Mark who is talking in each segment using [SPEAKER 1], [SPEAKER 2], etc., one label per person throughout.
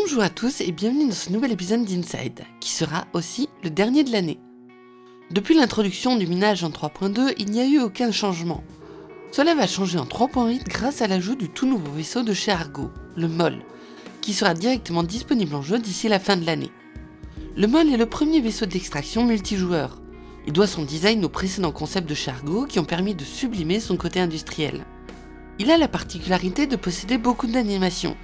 [SPEAKER 1] Bonjour à tous et bienvenue dans ce nouvel épisode d'Inside, qui sera aussi le dernier de l'année. Depuis l'introduction du minage en 3.2, il n'y a eu aucun changement. Cela va changer en 3.8 grâce à l'ajout du tout nouveau vaisseau de chez Argo, le MOL, qui sera directement disponible en jeu d'ici la fin de l'année. Le MOL est le premier vaisseau d'extraction multijoueur. Il doit son design aux précédents concepts de chez Argo qui ont permis de sublimer son côté industriel. Il a la particularité de posséder beaucoup d'animations,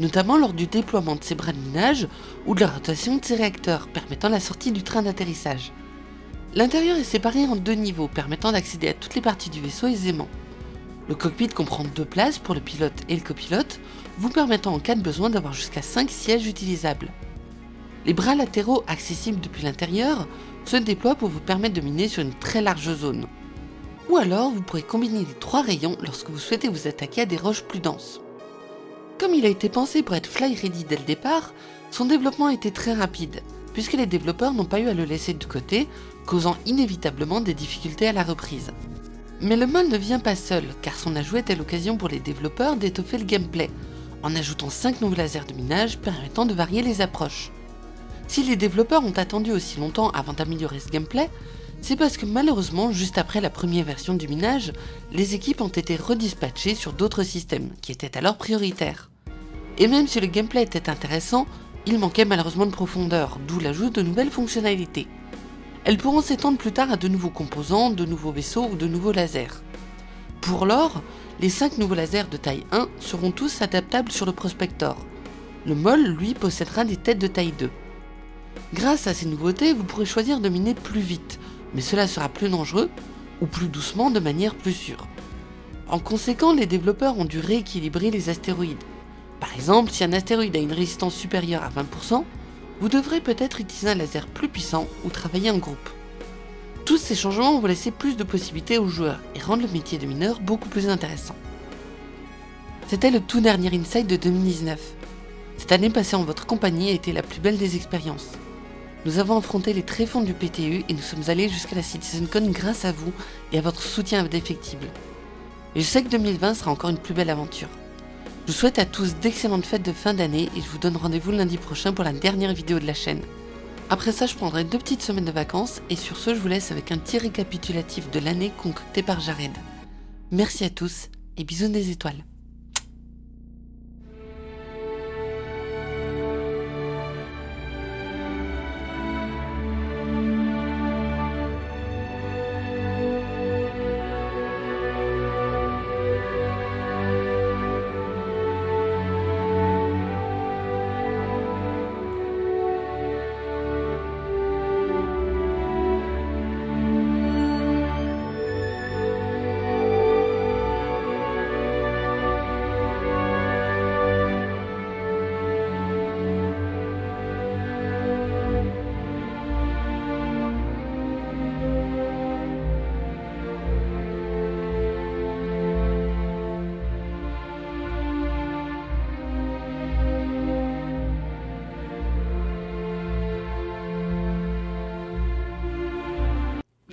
[SPEAKER 1] notamment lors du déploiement de ses bras de minage ou de la rotation de ses réacteurs permettant la sortie du train d'atterrissage. L'intérieur est séparé en deux niveaux permettant d'accéder à toutes les parties du vaisseau aisément. Le cockpit comprend deux places pour le pilote et le copilote, vous permettant en cas de besoin d'avoir jusqu'à 5 sièges utilisables. Les bras latéraux accessibles depuis l'intérieur se déploient pour vous permettre de miner sur une très large zone. Ou alors vous pourrez combiner les trois rayons lorsque vous souhaitez vous attaquer à des roches plus denses. Comme il a été pensé pour être fly ready dès le départ, son développement a été très rapide, puisque les développeurs n'ont pas eu à le laisser de côté, causant inévitablement des difficultés à la reprise. Mais le mode ne vient pas seul, car son ajout était l'occasion pour les développeurs d'étoffer le gameplay, en ajoutant 5 nouveaux lasers de minage permettant de varier les approches. Si les développeurs ont attendu aussi longtemps avant d'améliorer ce gameplay, c'est parce que malheureusement, juste après la première version du minage, les équipes ont été redispatchées sur d'autres systèmes, qui étaient alors prioritaires. Et même si le gameplay était intéressant, il manquait malheureusement de profondeur, d'où l'ajout de nouvelles fonctionnalités. Elles pourront s'étendre plus tard à de nouveaux composants, de nouveaux vaisseaux ou de nouveaux lasers. Pour l'or, les 5 nouveaux lasers de taille 1 seront tous adaptables sur le Prospector. Le MOL, lui, possédera des têtes de taille 2. Grâce à ces nouveautés, vous pourrez choisir de miner plus vite, mais cela sera plus dangereux, ou plus doucement de manière plus sûre. En conséquent, les développeurs ont dû rééquilibrer les astéroïdes. Par exemple, si un astéroïde a une résistance supérieure à 20%, vous devrez peut-être utiliser un laser plus puissant ou travailler en groupe. Tous ces changements vont laisser plus de possibilités aux joueurs et rendre le métier de mineur beaucoup plus intéressant. C'était le tout dernier Inside de 2019. Cette année passée en votre compagnie a été la plus belle des expériences. Nous avons affronté les tréfonds du PTU et nous sommes allés jusqu'à la CitizenCon grâce à vous et à votre soutien indéfectible. Et je sais que 2020 sera encore une plus belle aventure. Je vous souhaite à tous d'excellentes fêtes de fin d'année et je vous donne rendez-vous lundi prochain pour la dernière vidéo de la chaîne. Après ça, je prendrai deux petites semaines de vacances et sur ce, je vous laisse avec un petit récapitulatif de l'année concocté par Jared. Merci à tous et bisous des étoiles.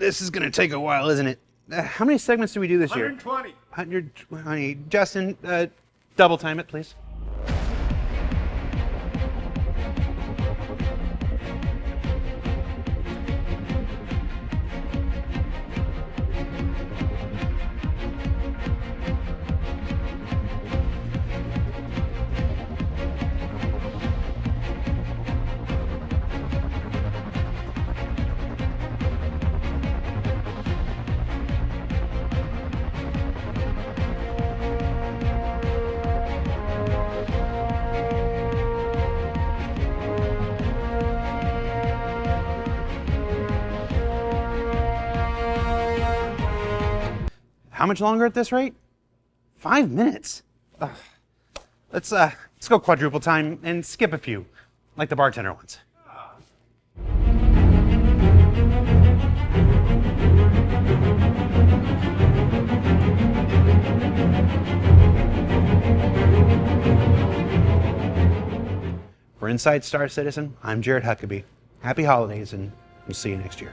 [SPEAKER 2] This is gonna take a while, isn't it? Uh, how many segments do we do this year?
[SPEAKER 3] 120.
[SPEAKER 2] 120. Justin, uh, double time it, please. How much longer at this rate? Five minutes. Ugh. Let's uh, let's go quadruple time and skip a few, like the bartender ones. For Inside Star Citizen, I'm Jared Huckabee. Happy holidays, and we'll see you next year.